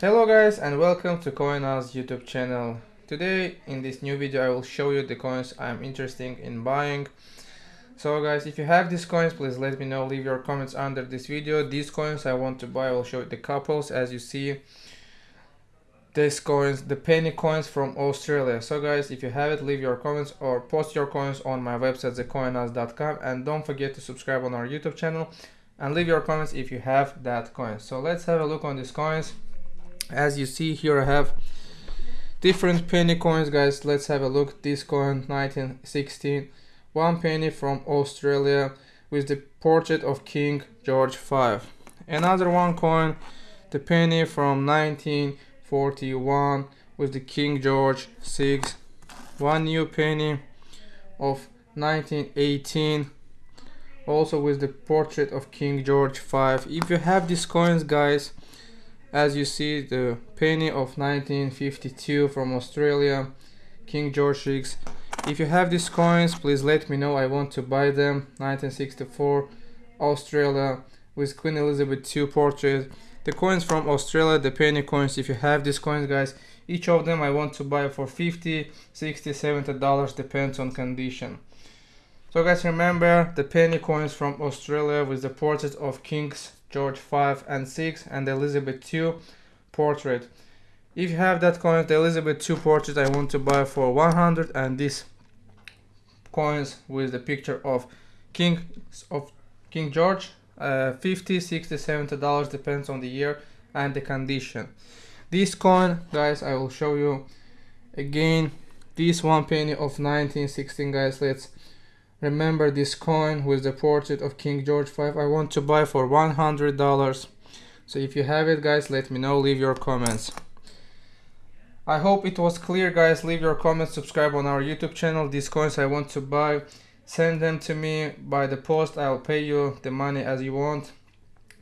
Hello guys and welcome to CoinOz YouTube channel. Today in this new video I will show you the coins I'm interested in buying. So guys if you have these coins please let me know leave your comments under this video. These coins I want to buy I will show you the couples as you see these coins the penny coins from Australia. So guys if you have it leave your comments or post your coins on my website thecoinoz.com and don't forget to subscribe on our YouTube channel and leave your comments if you have that coin. So let's have a look on these coins as you see here I have different penny coins guys. Let's have a look. This coin 1916 one penny from Australia with the portrait of King George V another one coin the penny from 1941 with the King George VI one new penny of 1918 also with the portrait of King George V if you have these coins guys as you see the penny of 1952 from Australia King George VI if you have these coins please let me know. I want to buy them. 1964 Australia with Queen Elizabeth II portrait the coins from Australia the penny coins if you have these coins guys. Each of them I want to buy for 50 60 70 dollars depends on condition so guys remember the penny coins from Australia with the portrait of Kings George V and 6 and Elizabeth II portrait. If you have that coin, the Elizabeth II portrait I want to buy for 100 and these coins with the picture of King of King George uh, 50 60 70 dollars depends on the year and the condition this coin guys i will show you again this one penny of 1916 guys let's Remember this coin with the portrait of King George V I want to buy for $100. So if you have it guys, let me know, leave your comments. I hope it was clear guys, leave your comments, subscribe on our YouTube channel. These coins I want to buy, send them to me by the post. I'll pay you the money as you want,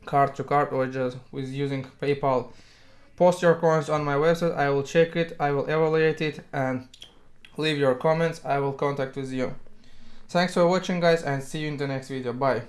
card to card or just with using PayPal. Post your coins on my website, I will check it, I will evaluate it and leave your comments, I will contact with you. Thanks for watching guys and see you in the next video. Bye.